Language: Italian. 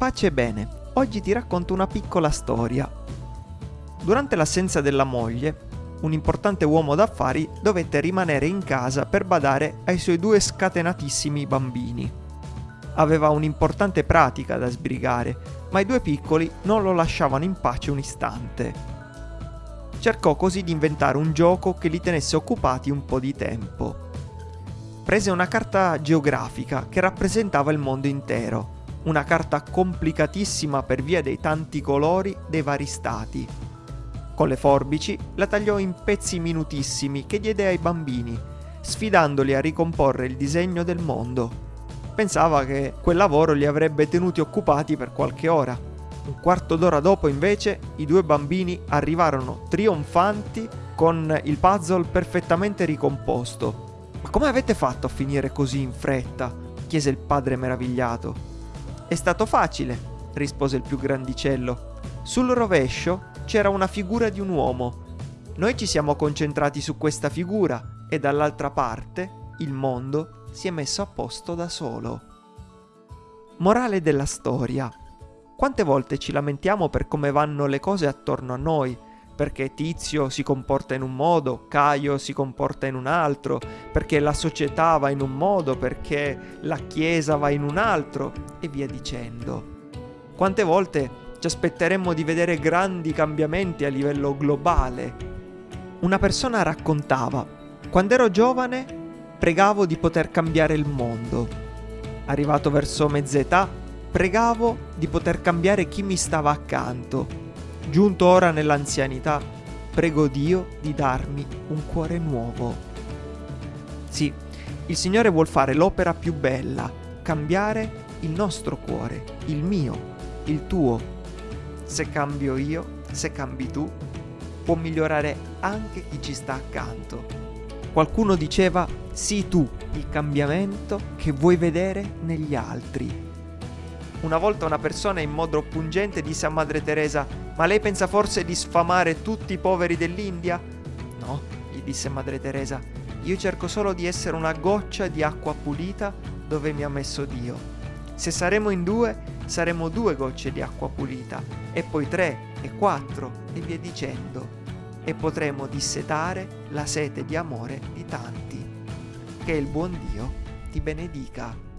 Pace e bene, oggi ti racconto una piccola storia. Durante l'assenza della moglie, un importante uomo d'affari dovette rimanere in casa per badare ai suoi due scatenatissimi bambini. Aveva un'importante pratica da sbrigare, ma i due piccoli non lo lasciavano in pace un istante. Cercò così di inventare un gioco che li tenesse occupati un po' di tempo. Prese una carta geografica che rappresentava il mondo intero una carta complicatissima per via dei tanti colori dei vari stati. Con le forbici la tagliò in pezzi minutissimi che diede ai bambini, sfidandoli a ricomporre il disegno del mondo. Pensava che quel lavoro li avrebbe tenuti occupati per qualche ora. Un quarto d'ora dopo, invece, i due bambini arrivarono trionfanti con il puzzle perfettamente ricomposto. Ma come avete fatto a finire così in fretta? chiese il padre meravigliato. È stato facile, rispose il più grandicello. Sul rovescio c'era una figura di un uomo. Noi ci siamo concentrati su questa figura e dall'altra parte il mondo si è messo a posto da solo. Morale della storia. Quante volte ci lamentiamo per come vanno le cose attorno a noi, perché Tizio si comporta in un modo, Caio si comporta in un altro, perché la società va in un modo, perché la Chiesa va in un altro e via dicendo. Quante volte ci aspetteremmo di vedere grandi cambiamenti a livello globale? Una persona raccontava, quando ero giovane pregavo di poter cambiare il mondo. Arrivato verso mezz'età, pregavo di poter cambiare chi mi stava accanto Giunto ora nell'anzianità, prego Dio di darmi un cuore nuovo. Sì, il Signore vuol fare l'opera più bella, cambiare il nostro cuore, il mio, il tuo. Se cambio io, se cambi tu, può migliorare anche chi ci sta accanto. Qualcuno diceva, sii tu il cambiamento che vuoi vedere negli altri. Una volta una persona in modo pungente disse a Madre Teresa Ma lei pensa forse di sfamare tutti i poveri dell'India? No, gli disse Madre Teresa, io cerco solo di essere una goccia di acqua pulita dove mi ha messo Dio. Se saremo in due, saremo due gocce di acqua pulita, e poi tre, e quattro, e via dicendo. E potremo dissetare la sete di amore di tanti. Che il buon Dio ti benedica.